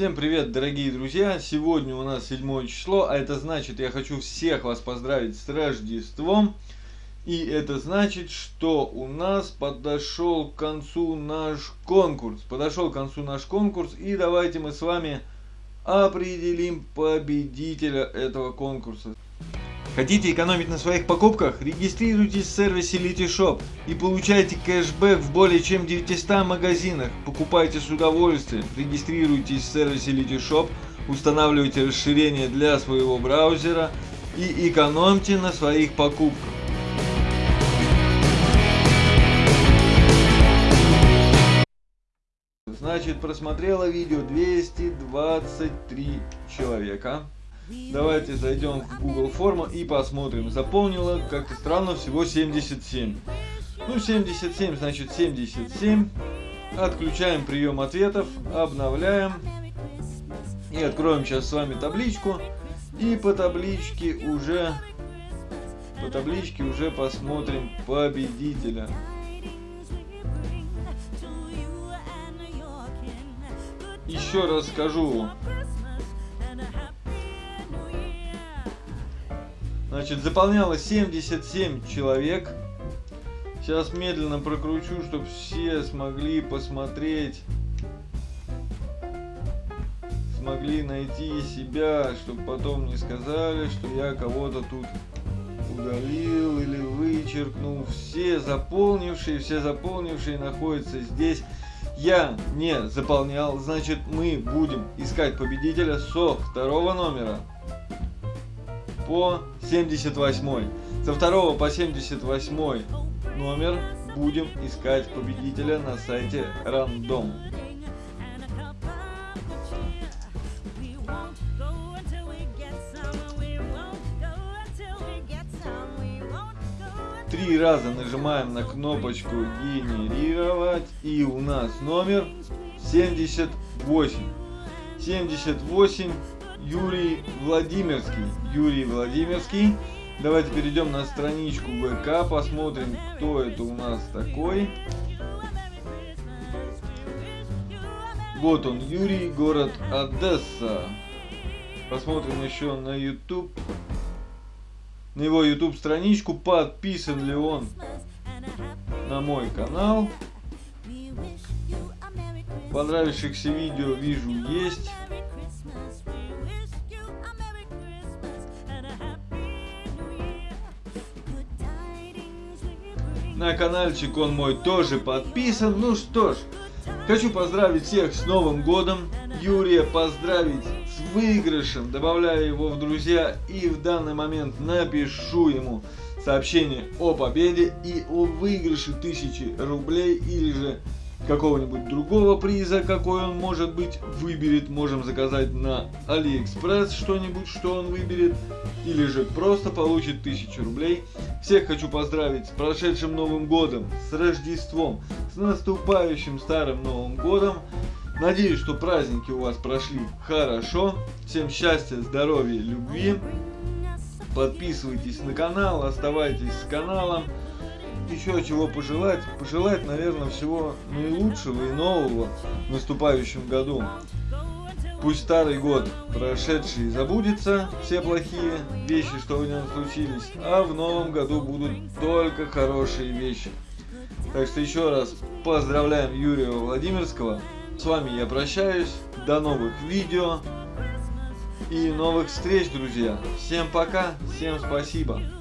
Всем привет, дорогие друзья! Сегодня у нас седьмое число, а это значит, я хочу всех вас поздравить с Рождеством. И это значит, что у нас подошел к концу наш конкурс. Подошел к концу наш конкурс, и давайте мы с вами определим победителя этого конкурса. Хотите экономить на своих покупках? Регистрируйтесь в сервисе Litishop и получайте кэшбэк в более чем 900 магазинах. Покупайте с удовольствием. Регистрируйтесь в сервисе Litishop, устанавливайте расширение для своего браузера и экономьте на своих покупках. Значит, просмотрело видео 223 человека. Давайте зайдем в Google форму и посмотрим. Заполнила, как-то странно, всего 77. Ну, 77, значит 77. Отключаем прием ответов, обновляем. И откроем сейчас с вами табличку. И по табличке уже... По табличке уже посмотрим победителя. Еще раз скажу, Значит, заполнялось 77 человек. Сейчас медленно прокручу, чтобы все смогли посмотреть. Смогли найти себя, чтобы потом не сказали, что я кого-то тут удалил или вычеркнул. Все заполнившие, все заполнившие находятся здесь. Я не заполнял, значит мы будем искать победителя со второго номера по 78. Со 2 по 78 номер будем искать победителя на сайте Random. Три раза нажимаем на кнопочку генерировать и у нас номер 78. 78 Юрий Владимирский. Юрий Владимирский. Давайте перейдем на страничку ВК, посмотрим, кто это у нас такой. Вот он, Юрий, город Одесса. Посмотрим еще на YouTube. На его YouTube страничку, подписан ли он на мой канал. Понравившихся видео вижу есть. На каналчик он мой тоже подписан. Ну что ж, хочу поздравить всех с Новым Годом. Юрия поздравить с выигрышем. Добавляю его в друзья и в данный момент напишу ему сообщение о победе и о выигрыше 1000 рублей или же какого-нибудь другого приза, какой он может быть выберет. Можем заказать на Алиэкспресс что-нибудь, что он выберет. Или же просто получит 1000 рублей. Всех хочу поздравить с прошедшим Новым Годом, с Рождеством, с наступающим Старым Новым Годом. Надеюсь, что праздники у вас прошли хорошо. Всем счастья, здоровья, любви. Подписывайтесь на канал, оставайтесь с каналом еще чего пожелать? Пожелать, наверное, всего наилучшего и нового в наступающем году. Пусть старый год прошедший забудется, все плохие вещи, что в нем случились, а в новом году будут только хорошие вещи. Так что еще раз поздравляем Юрия Владимирского. С вами я прощаюсь. До новых видео и новых встреч, друзья. Всем пока, всем спасибо.